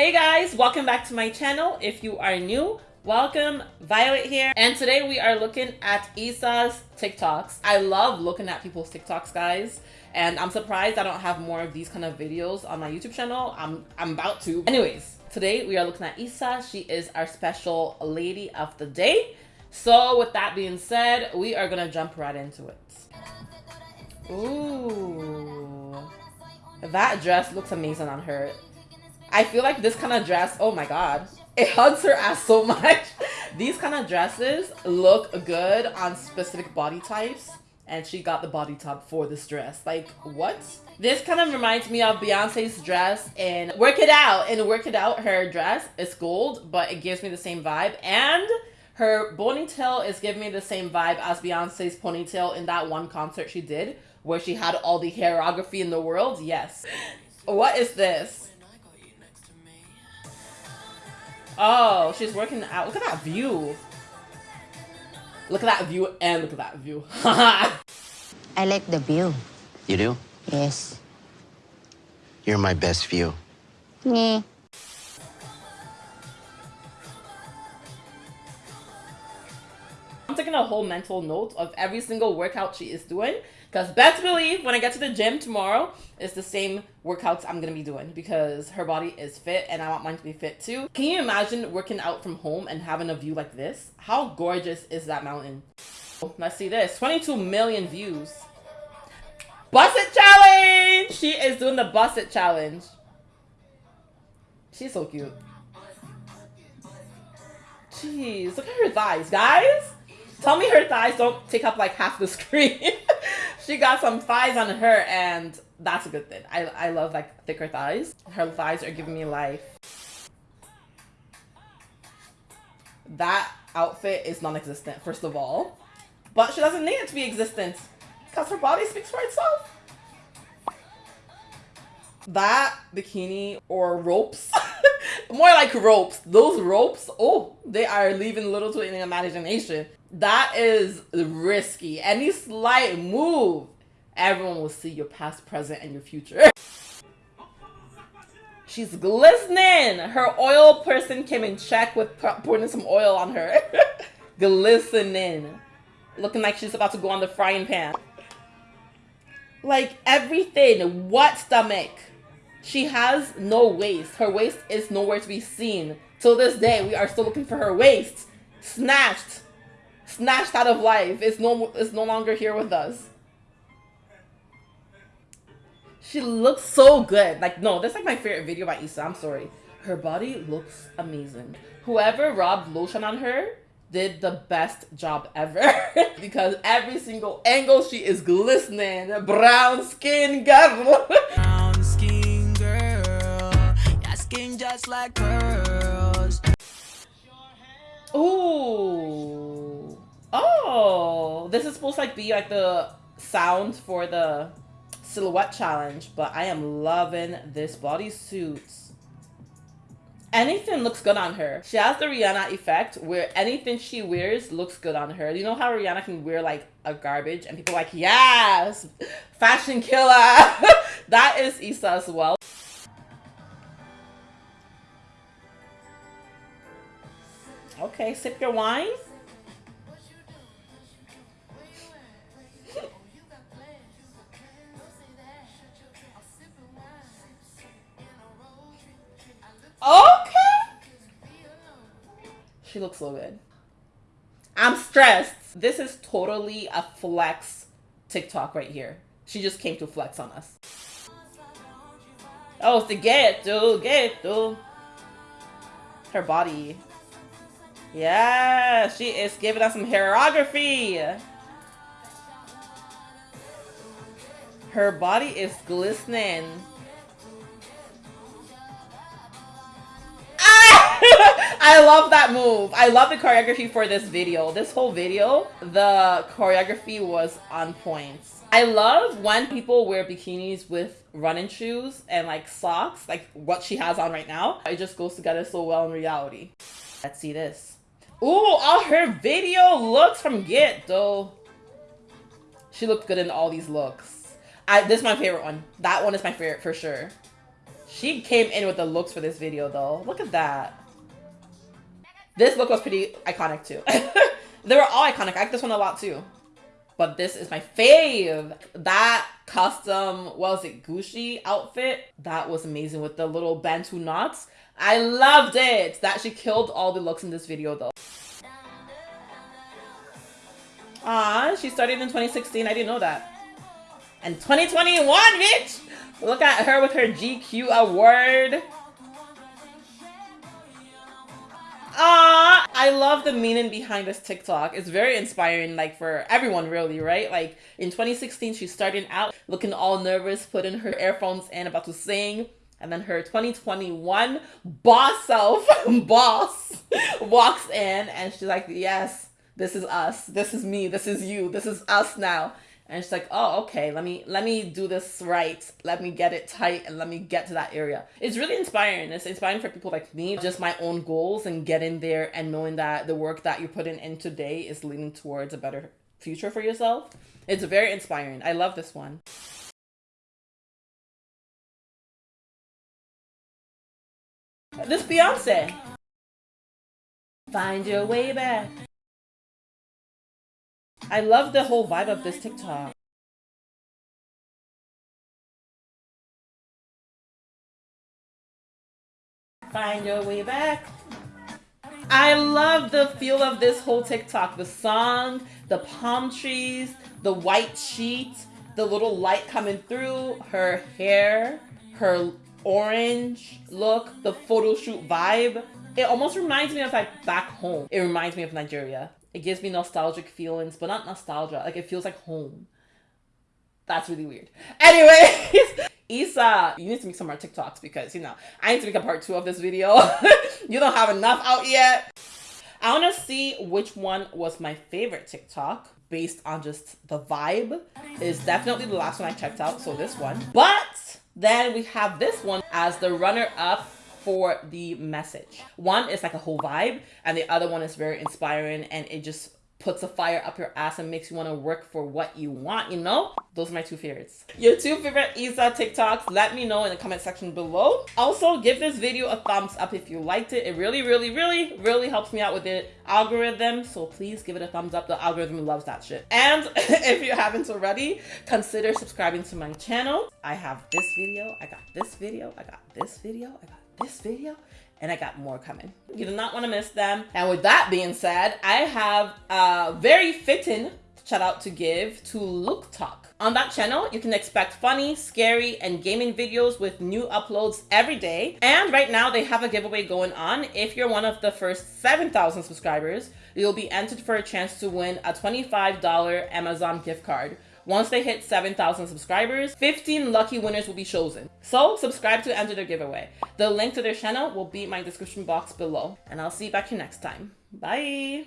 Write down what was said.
Hey guys, welcome back to my channel. If you are new, welcome. Violet here. And today we are looking at Issa's TikToks. I love looking at people's TikToks, guys. And I'm surprised I don't have more of these kind of videos on my YouTube channel. I'm, I'm about to. Anyways, today we are looking at Issa. She is our special lady of the day. So with that being said, we are gonna jump right into it. Ooh. That dress looks amazing on her. I feel like this kind of dress, oh my god, it hugs her ass so much. These kind of dresses look good on specific body types and she got the body type for this dress. Like, what? This kind of reminds me of Beyonce's dress in Work It Out. In Work It Out, her dress is gold, but it gives me the same vibe. And her ponytail is giving me the same vibe as Beyonce's ponytail in that one concert she did, where she had all the choreography in the world. Yes. What is this? Oh, she's working out. Look at that view. Look at that view and look at that view. I like the view. You do? Yes. You're my best view. Yeah. A whole mental note of every single workout she is doing because best believe when I get to the gym tomorrow, it's the same workouts I'm to be doing because her body is fit and I want mine to be fit too. Can you imagine working out from home and having a view like this? How gorgeous is that mountain? Let's see this. 22 million views. Bust it challenge! She is doing the bust it challenge. She's so cute. Jeez, look at her thighs, guys. Tell me her thighs don't take up like half the screen. she got some thighs on her and that's a good thing. I, I love like thicker thighs. Her thighs are giving me life. That outfit is non-existent, first of all. But she doesn't need it to be existent because her body speaks for itself. That bikini or ropes, more like ropes. Those ropes, oh, they are leaving little to any imagination. That is risky. Any slight move, everyone will see your past, present, and your future. She's glistening. Her oil person came in check with putting some oil on her. glistening. Looking like she's about to go on the frying pan. Like everything. What stomach? She has no waist. Her waist is nowhere to be seen. Till this day, we are still looking for her waist. Snatched snatched out of life is no is no longer here with us. She looks so good. Like no, that's like my favorite video by Issa. I'm sorry. Her body looks amazing. Whoever rubbed lotion on her did the best job ever because every single angle she is glistening. Brown skin girl. Brown skin girl. Your skin just like pearls. Ooh. Oh, this is supposed to like be like the sound for the silhouette challenge, but I am loving this bodysuit. Anything looks good on her. She has the Rihanna effect where anything she wears looks good on her. You know how Rihanna can wear like a garbage and people like, yes, fashion killer. that is Issa as well. Okay, sip your wine. So good. I'm stressed. This is totally a flex TikTok right here. She just came to flex on us. Oh, to get to get to her body. Yeah, she is giving us some choreography. Her body is glistening. I love that move. I love the choreography for this video. This whole video, the choreography was on point. I love when people wear bikinis with running shoes and like socks, like what she has on right now. It just goes together so well in reality. Let's see this. Ooh, all her video looks from Get though. She looked good in all these looks. I this is my favorite one. That one is my favorite for sure. She came in with the looks for this video though. Look at that. This look was pretty iconic too. they were all iconic. I like this one a lot too. But this is my fave. That custom, what was it, Gucci outfit? That was amazing with the little Bantu knots. I loved it. That she killed all the looks in this video though. Ah, she started in 2016. I didn't know that. And 2021, bitch! Look at her with her GQ award. Ah, I love the meaning behind this TikTok. It's very inspiring, like for everyone, really, right? Like in 2016, she's starting out looking all nervous, putting her earphones in, about to sing. And then her 2021 boss self, boss, walks in and she's like, Yes, this is us. This is me. This is you. This is us now and she's like oh okay let me let me do this right. Let me get it tight and let me get to that area. It's really inspiring. It's inspiring for people like me just my own goals and getting there and knowing that the work that you're putting in today is leading towards a better future for yourself. It's very inspiring. I love this one. This beyonce. Find your way back I love the whole vibe of this TikTok. Find your way back. I love the feel of this whole TikTok. The song, the palm trees, the white sheet, the little light coming through, her hair, her orange look, the photo shoot vibe. It almost reminds me of like back home. It reminds me of Nigeria. It gives me nostalgic feelings, but not nostalgia. Like it feels like home. That's really weird. Anyways, Issa, you need to make some more TikToks because you know I need to make a part two of this video. you don't have enough out yet. I want to see which one was my favorite TikTok based on just the vibe. Is definitely the last one I checked out, so this one. But then we have this one as the runner up for the message. One is like a whole vibe, and the other one is very inspiring and it just puts a fire up your ass and makes you want to work for what you want, you know? Those are my two favorites. Your two favorite Issa TikToks, let me know in the comment section below. Also, give this video a thumbs up if you liked it. It really, really, really, really helps me out with the algorithm. So please give it a thumbs up. The algorithm loves that shit. And if you haven't already, consider subscribing to my channel. I have this video, I got this video, I got this video, I got this video and I got more coming. You do not want to miss them. And with that being said, I have a very fitting shout out to give to Look Talk. On that channel, you can expect funny, scary, and gaming videos with new uploads every day. And right now, they have a giveaway going on. If you're one of the first 7,000 subscribers, you'll be entered for a chance to win a $25 Amazon gift card once they hit 7,000 subscribers, 15 lucky winners will be chosen. So subscribe to enter their giveaway. The link to their channel will be in my description box below. And I'll see you back here next time. Bye!